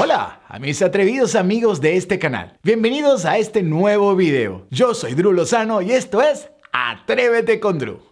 Hola a mis atrevidos amigos de este canal. Bienvenidos a este nuevo video. Yo soy Drew Lozano y esto es Atrévete con Drew.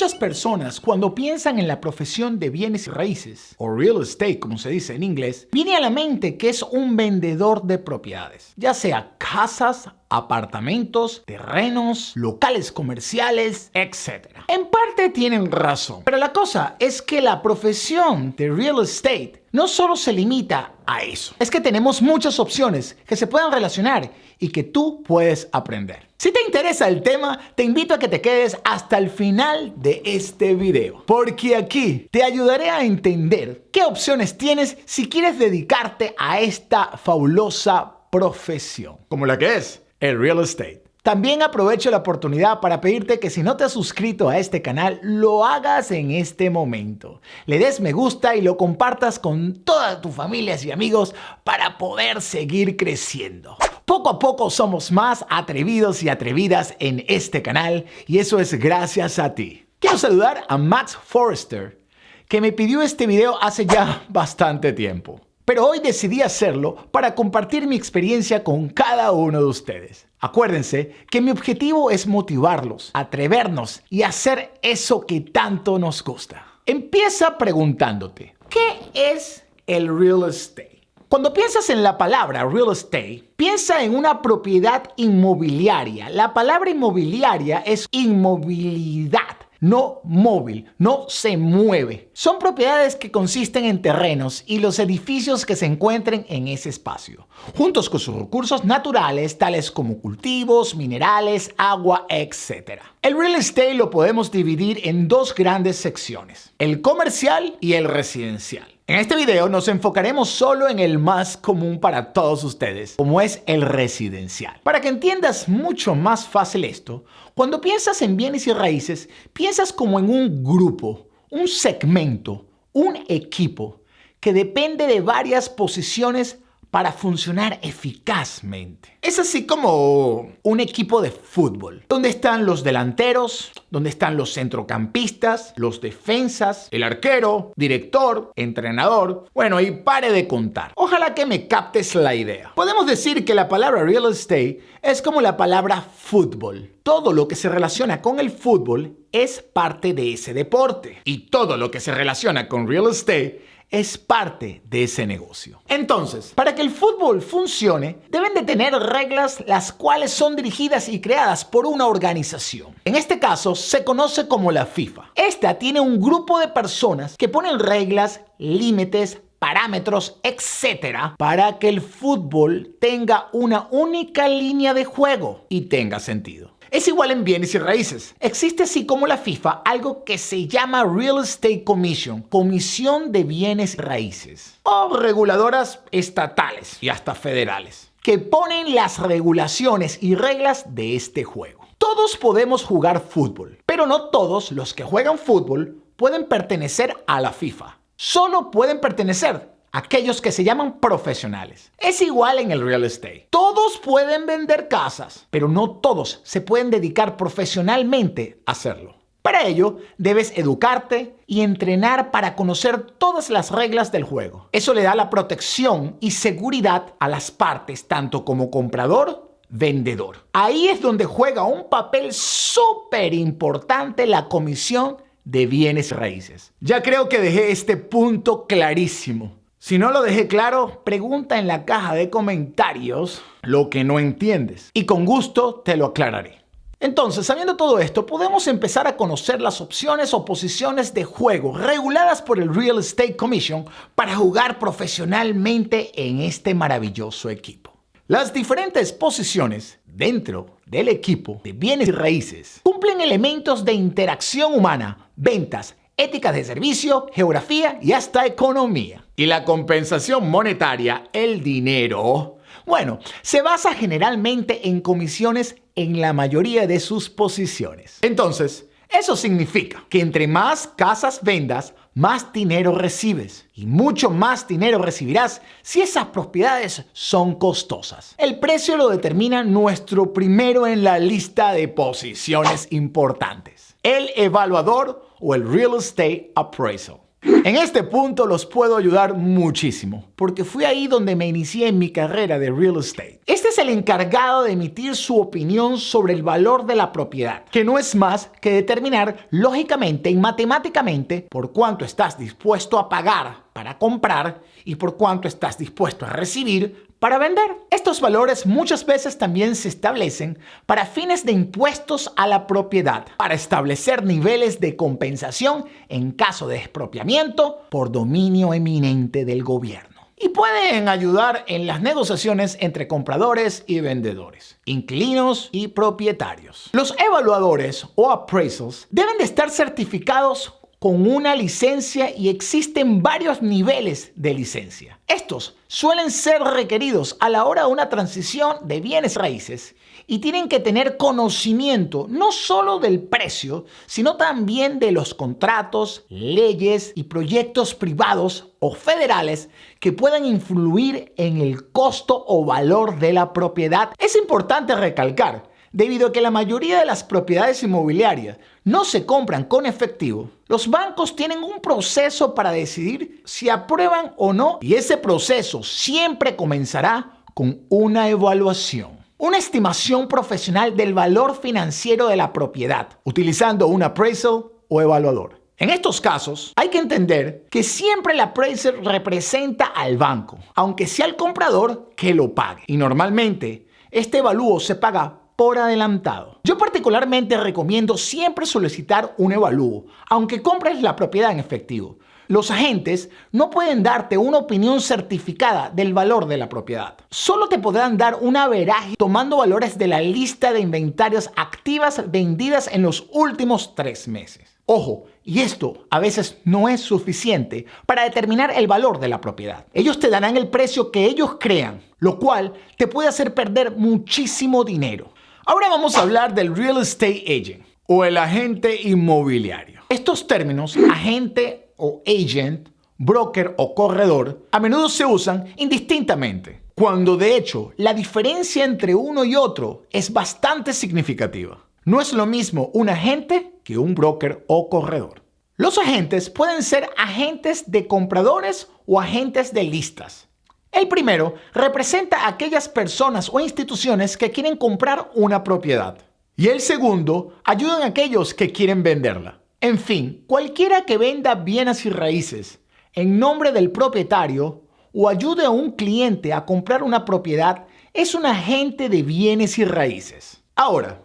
Muchas personas, cuando piensan en la profesión de bienes y raíces, o real estate como se dice en inglés, viene a la mente que es un vendedor de propiedades, ya sea casas, apartamentos, terrenos, locales comerciales, etc. En parte tienen razón, pero la cosa es que la profesión de real estate no solo se limita a eso, es que tenemos muchas opciones que se puedan relacionar y que tú puedes aprender. Si te interesa el tema, te invito a que te quedes hasta el final de este video, porque aquí te ayudaré a entender qué opciones tienes si quieres dedicarte a esta fabulosa profesión, como la que es el real estate. También aprovecho la oportunidad para pedirte que si no te has suscrito a este canal, lo hagas en este momento. Le des me gusta y lo compartas con todas tus familias y amigos para poder seguir creciendo. Poco a poco somos más atrevidos y atrevidas en este canal y eso es gracias a ti. Quiero saludar a Max Forrester, que me pidió este video hace ya bastante tiempo pero hoy decidí hacerlo para compartir mi experiencia con cada uno de ustedes. Acuérdense que mi objetivo es motivarlos, atrevernos y hacer eso que tanto nos gusta. Empieza preguntándote, ¿qué es el real estate? Cuando piensas en la palabra real estate, piensa en una propiedad inmobiliaria. La palabra inmobiliaria es inmovilidad no móvil, no se mueve. Son propiedades que consisten en terrenos y los edificios que se encuentren en ese espacio, juntos con sus recursos naturales tales como cultivos, minerales, agua, etc. El real estate lo podemos dividir en dos grandes secciones, el comercial y el residencial. En este video nos enfocaremos solo en el más común para todos ustedes, como es el residencial. Para que entiendas mucho más fácil esto, cuando piensas en bienes y raíces, piensas como en un grupo, un segmento, un equipo que depende de varias posiciones para funcionar eficazmente. Es así como un equipo de fútbol, donde están los delanteros, donde están los centrocampistas, los defensas, el arquero, director, entrenador, bueno, y pare de contar. Ojalá que me captes la idea. Podemos decir que la palabra real estate es como la palabra fútbol. Todo lo que se relaciona con el fútbol es parte de ese deporte. Y todo lo que se relaciona con real estate es parte de ese negocio. Entonces, para que el fútbol funcione, deben de tener reglas las cuales son dirigidas y creadas por una organización. En este caso, se conoce como la FIFA. Esta tiene un grupo de personas que ponen reglas, límites, parámetros, etcétera, para que el fútbol tenga una única línea de juego y tenga sentido. Es igual en bienes y raíces. Existe así como la FIFA algo que se llama Real Estate Commission, Comisión de Bienes Raíces, o reguladoras estatales y hasta federales, que ponen las regulaciones y reglas de este juego. Todos podemos jugar fútbol, pero no todos los que juegan fútbol pueden pertenecer a la FIFA. Solo pueden pertenecer aquellos que se llaman profesionales. Es igual en el real estate. Todos pueden vender casas, pero no todos se pueden dedicar profesionalmente a hacerlo. Para ello, debes educarte y entrenar para conocer todas las reglas del juego. Eso le da la protección y seguridad a las partes, tanto como comprador, vendedor. Ahí es donde juega un papel súper importante la comisión de bienes raíces. Ya creo que dejé este punto clarísimo. Si no lo dejé claro, pregunta en la caja de comentarios lo que no entiendes y con gusto te lo aclararé. Entonces, sabiendo todo esto, podemos empezar a conocer las opciones o posiciones de juego reguladas por el Real Estate Commission para jugar profesionalmente en este maravilloso equipo. Las diferentes posiciones dentro del equipo de bienes y raíces cumplen elementos de interacción humana, ventas, ética de servicio, geografía y hasta economía. Y la compensación monetaria, el dinero, bueno, se basa generalmente en comisiones en la mayoría de sus posiciones. Entonces, Eso significa que entre más casas vendas, más dinero recibes y mucho más dinero recibirás si esas propiedades son costosas. El precio lo determina nuestro primero en la lista de posiciones importantes, el evaluador o el Real Estate Appraisal. En este punto los puedo ayudar muchísimo, porque fui ahí donde me inicié en mi carrera de real estate. Este es el encargado de emitir su opinión sobre el valor de la propiedad, que no es más que determinar lógicamente y matemáticamente por cuánto estás dispuesto a pagar para comprar y por cuánto estás dispuesto a recibir para vender. Estos valores muchas veces también se establecen para fines de impuestos a la propiedad, para establecer niveles de compensación en caso de expropiamiento por dominio eminente del gobierno y pueden ayudar en las negociaciones entre compradores y vendedores, inquilinos y propietarios. Los evaluadores o appraisals deben de estar certificados con una licencia y existen varios niveles de licencia. Estos suelen ser requeridos a la hora de una transición de bienes raíces y tienen que tener conocimiento no solo del precio, sino también de los contratos, leyes y proyectos privados o federales que puedan influir en el costo o valor de la propiedad. Es importante recalcar Debido a que la mayoría de las propiedades inmobiliarias no se compran con efectivo, los bancos tienen un proceso para decidir si aprueban o no y ese proceso siempre comenzará con una evaluación. Una estimación profesional del valor financiero de la propiedad, utilizando un appraisal o evaluador. En estos casos, hay que entender que siempre el appraiser representa al banco, aunque sea el comprador que lo pague. Y normalmente, este evalúo se paga por adelantado. Yo particularmente recomiendo siempre solicitar un evalúo, aunque compres la propiedad en efectivo. Los agentes no pueden darte una opinión certificada del valor de la propiedad. Solo te podrán dar un averaje tomando valores de la lista de inventarios activas vendidas en los últimos tres meses. Ojo, y esto a veces no es suficiente para determinar el valor de la propiedad. Ellos te darán el precio que ellos crean, lo cual te puede hacer perder muchísimo dinero. Ahora vamos a hablar del real estate agent o el agente inmobiliario. Estos términos, agente o agent, broker o corredor, a menudo se usan indistintamente, cuando de hecho la diferencia entre uno y otro es bastante significativa. No es lo mismo un agente que un broker o corredor. Los agentes pueden ser agentes de compradores o agentes de listas. El primero representa a aquellas personas o instituciones que quieren comprar una propiedad. Y el segundo ayuda a aquellos que quieren venderla. En fin, cualquiera que venda bienes y raíces en nombre del propietario o ayude a un cliente a comprar una propiedad es un agente de bienes y raíces. Ahora,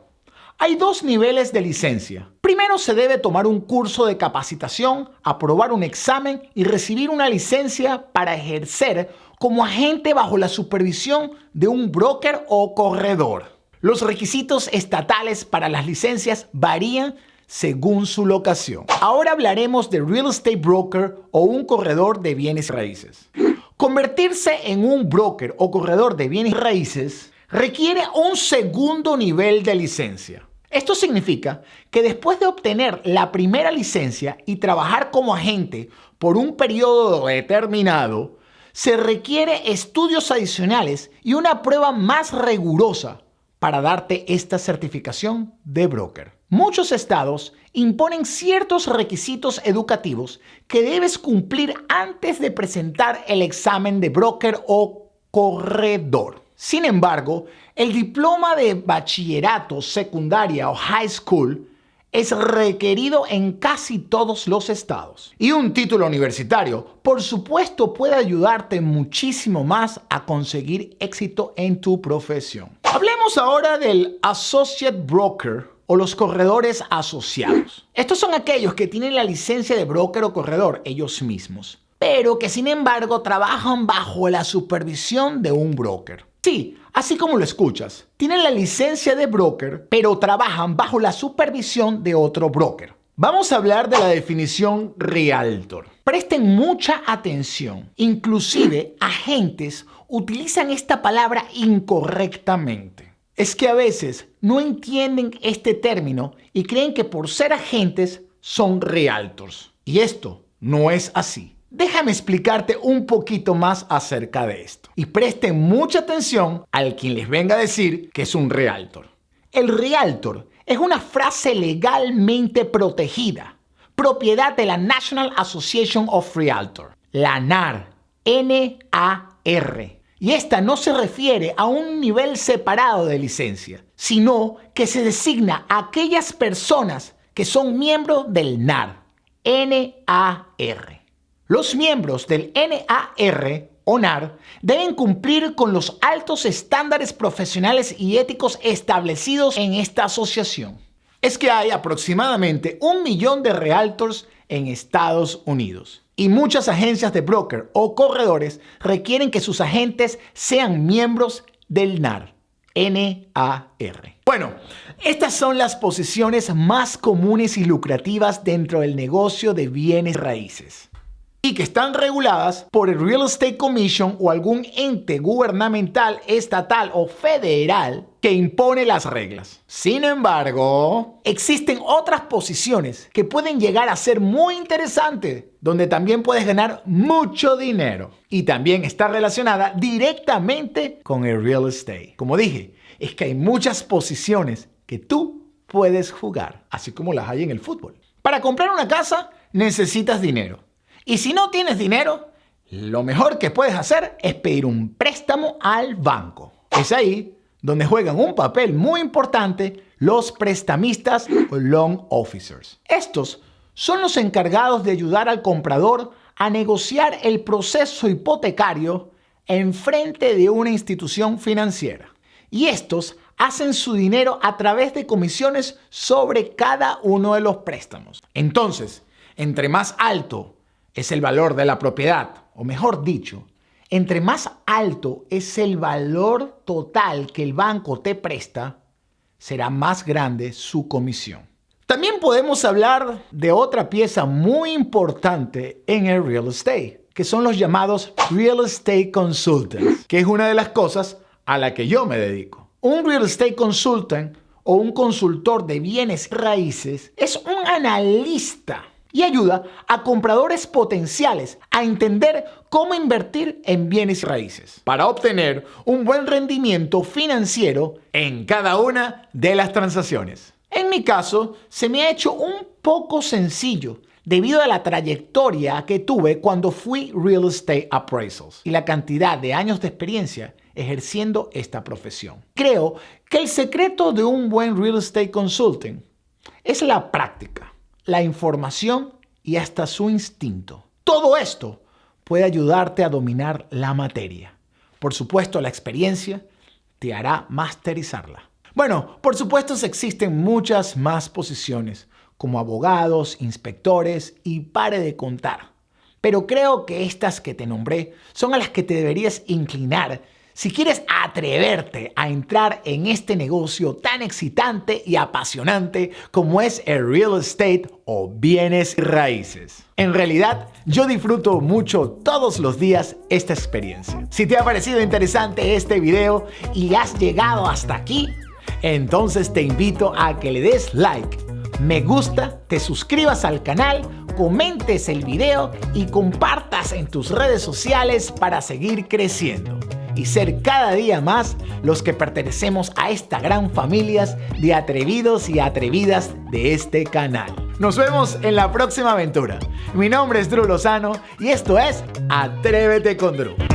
hay dos niveles de licencia. Primero se debe tomar un curso de capacitación, aprobar un examen y recibir una licencia para ejercer como agente bajo la supervisión de un broker o corredor. Los requisitos estatales para las licencias varían según su locación. Ahora hablaremos de real estate broker o un corredor de bienes raíces. Convertirse en un broker o corredor de bienes raíces requiere un segundo nivel de licencia. Esto significa que después de obtener la primera licencia y trabajar como agente por un periodo determinado, se requiere estudios adicionales y una prueba más rigurosa para darte esta certificación de broker. Muchos estados imponen ciertos requisitos educativos que debes cumplir antes de presentar el examen de broker o corredor. Sin embargo, el diploma de bachillerato, secundaria o high school es requerido en casi todos los estados. Y un título universitario, por supuesto, puede ayudarte muchísimo más a conseguir éxito en tu profesión. Hablemos ahora del Associate Broker o los corredores asociados. Estos son aquellos que tienen la licencia de broker o corredor ellos mismos, pero que sin embargo trabajan bajo la supervisión de un broker. Sí, así como lo escuchas, tienen la licencia de broker, pero trabajan bajo la supervisión de otro broker. Vamos a hablar de la definición Realtor. Presten mucha atención. Inclusive agentes utilizan esta palabra incorrectamente. es que a veces no entienden este término y creen que por ser agentes son realtors. Y esto no es así. Déjame explicarte un poquito más acerca de esto. Y presten mucha atención al quien les venga a decir que es un realtor. El realtor es una frase legalmente protegida, propiedad de la National Association of Realtors, la NAR, N-A-R y esta no se refiere a un nivel separado de licencia, sino que se designa a aquellas personas que son miembros del NAR, NAR. Los miembros del NAR deben cumplir con los altos estándares profesionales y éticos establecidos en esta asociación. Es que hay aproximadamente un millón de realtors en Estados Unidos y muchas agencias de broker o corredores requieren que sus agentes sean miembros del NAR. NAR. Bueno, estas son las posiciones más comunes y lucrativas dentro del negocio de bienes raíces y que están reguladas por el Real Estate Commission o algún ente gubernamental, estatal o federal que impone las reglas. Sin embargo, existen otras posiciones que pueden llegar a ser muy interesantes, donde también puedes ganar mucho dinero y también está relacionada directamente con el real estate. Como dije, es que hay muchas posiciones que tú puedes jugar, así como las hay en el fútbol. Para comprar una casa necesitas dinero. Y si no tienes dinero, lo mejor que puedes hacer es pedir un préstamo al banco. Es ahí donde juegan un papel muy importante los prestamistas o loan officers. Estos son los encargados de ayudar al comprador a negociar el proceso hipotecario en frente de una institución financiera. Y estos hacen su dinero a través de comisiones sobre cada uno de los préstamos. Entonces, entre más alto es el valor de la propiedad, o mejor dicho, entre más alto es el valor total que el banco te presta, será más grande su comisión. También podemos hablar de otra pieza muy importante en el real estate, que son los llamados real estate consultants, que es una de las cosas a la que yo me dedico. Un real estate consultant o un consultor de bienes raíces es un analista y ayuda a compradores potenciales a entender cómo invertir en bienes raíces para obtener un buen rendimiento financiero en cada una de las transacciones. En mi caso, se me ha hecho un poco sencillo debido a la trayectoria que tuve cuando fui Real Estate Appraisals y la cantidad de años de experiencia ejerciendo esta profesión. Creo que el secreto de un buen Real Estate Consulting es la práctica la información y hasta su instinto. Todo esto puede ayudarte a dominar la materia. Por supuesto, la experiencia te hará masterizarla. Bueno, por supuesto existen muchas más posiciones, como abogados, inspectores y pare de contar. Pero creo que estas que te nombré son a las que te deberías inclinar si quieres atreverte a entrar en este negocio tan excitante y apasionante como es el real estate o bienes raíces. En realidad, yo disfruto mucho todos los días esta experiencia. Si te ha parecido interesante este video y has llegado hasta aquí, entonces te invito a que le des like, me gusta, te suscribas al canal, comentes el video y compartas en tus redes sociales para seguir creciendo y ser cada día más los que pertenecemos a esta gran familia de atrevidos y atrevidas de este canal. Nos vemos en la próxima aventura. Mi nombre es Drew Lozano y esto es Atrévete con Drew.